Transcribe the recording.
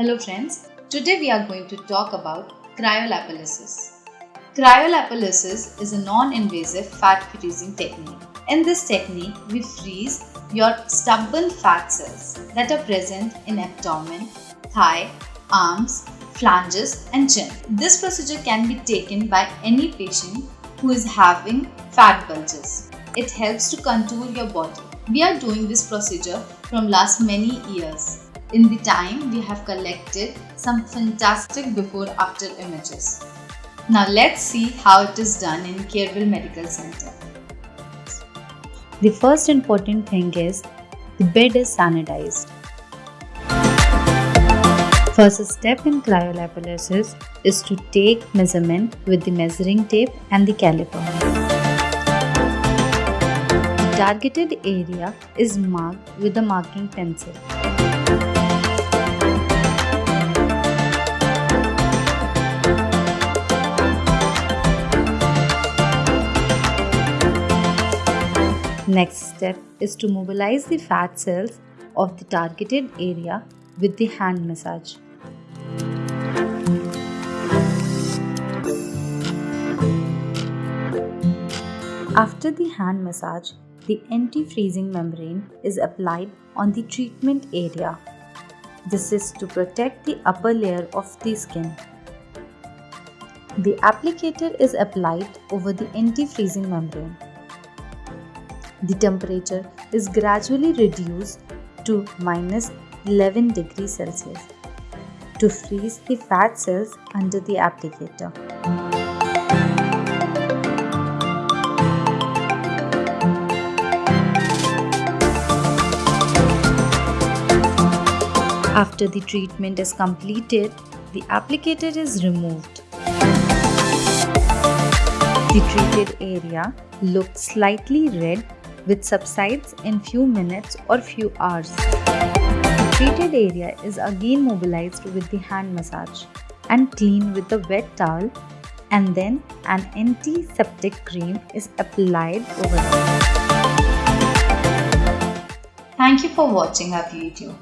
Hello friends, today we are going to talk about cryolipolysis. Cryolipolysis is a non-invasive fat freezing technique. In this technique, we freeze your stubborn fat cells that are present in abdomen, thigh, arms, flanges and chin. This procedure can be taken by any patient who is having fat bulges. It helps to contour your body. We are doing this procedure from last many years. In the time, we have collected some fantastic before after images. Now let's see how it is done in Careville Medical Center. The first important thing is the bed is sanitized. First step in cryolipolysis is to take measurement with the measuring tape and the caliper. The targeted area is marked with a marking pencil. Next step is to mobilize the fat cells of the targeted area with the hand massage. After the hand massage, the anti-freezing membrane is applied on the treatment area. This is to protect the upper layer of the skin. The applicator is applied over the anti-freezing membrane. The temperature is gradually reduced to minus 11 degrees Celsius to freeze the fat cells under the applicator. After the treatment is completed, the applicator is removed. The treated area looks slightly red which subsides in few minutes or few hours. The treated area is again mobilized with the hand massage and cleaned with a wet towel and then an antiseptic cream is applied over it. Thank you for watching our video.